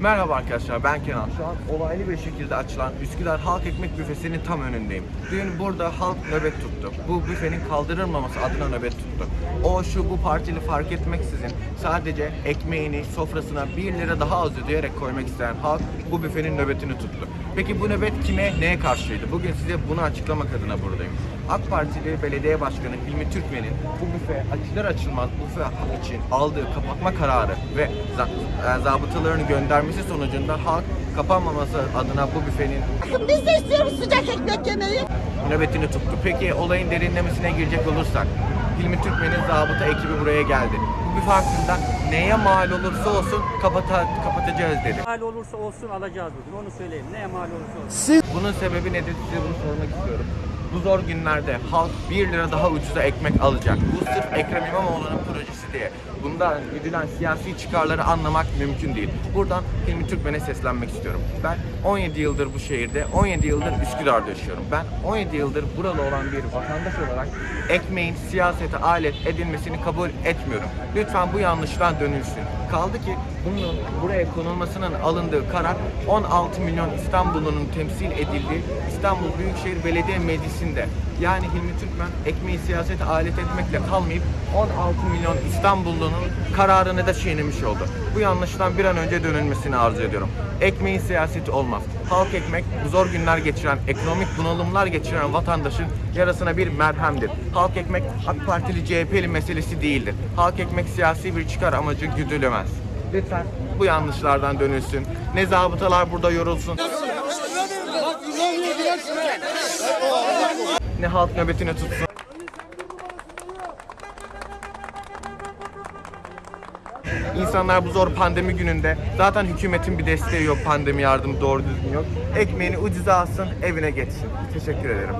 Merhaba arkadaşlar ben Kenan. Şu an olaylı bir şekilde açılan Üsküdar Halk Ekmek Büfesi'nin tam önündeyim. Dün burada halk nöbet tuttu. Bu büfenin kaldırılmaması adına nöbet tuttu. O şu bu partili fark etmeksizin sadece ekmeğini sofrasına 1 lira daha az ödeyerek koymak isteyen halk bu büfenin nöbetini tuttu. Peki bu nöbet kime, neye karşıydı? Bugün size bunu açıklamak adına buradayım. AK Partili Belediye Başkanı Hilmi Türkmen'in bu büfe açılır açılmaz büfe için aldığı kapatma kararı ve e, zabıtalarını göndermesi sonucunda halk kapanmaması adına bu büfenin Biz de istiyoruz sıcak ekmek yemeyi. nöbetini tuttu. Peki olayın derinlemesine girecek olursak Hilmi Türkmen'in zabıta ekibi buraya geldi. Bu büfe hakkında neye mal olursa olsun kapata, kapatacağız dedi. mal olursa olsun alacağız bugün. Onu söyleyeyim. Neye mal olursa olsun. Bunun sebebi nedir size bunu sormak istiyorum. Bu zor günlerde halk 1 lira daha ucuza ekmek alacak. Bu sırf Ekrem İmamoğlu'nun projesi diye. Bundan güdülen siyasi çıkarları anlamak mümkün değil. Buradan Hilmi Türkmen'e seslenmek istiyorum. Ben 17 yıldır bu şehirde, 17 yıldır Üsküdar'da yaşıyorum. Ben 17 yıldır buralı olan bir vatandaş olarak ekmeğin siyasete alet edilmesini kabul etmiyorum. Lütfen bu yanlıştan dönülsün. Kaldı ki bunun buraya konulmasının alındığı karar 16 milyon İstanbul'un temsil edildiği İstanbul Büyükşehir Belediye Meclisi'nde. Yani Hilmi Türkmen ekmeği siyasete alet etmekle kalmayıp 16 milyon İstanbullu'nun kararını da çiğnemiş oldu. Bu yanlıştan bir an önce dönülmesini arzu ediyorum. Ekmeğin siyaseti olmaz. Halk ekmek zor günler geçiren, ekonomik bunalımlar geçiren vatandaşın yarasına bir merhemdir. Halk ekmek AK Partili CHP'li meselesi değildir. Halk ekmek siyasi bir çıkar amacı güdülemez. Lütfen bu yanlışlardan dönülsün. Ne zabıtalar burada yorulsun. Ne halk nöbetini tutsun. İnsanlar bu zor pandemi gününde zaten hükümetin bir desteği yok, pandemi yardımı doğru düzgün yok. Ekmeğini ucuza alsın, evine geçsin. Teşekkür ederim.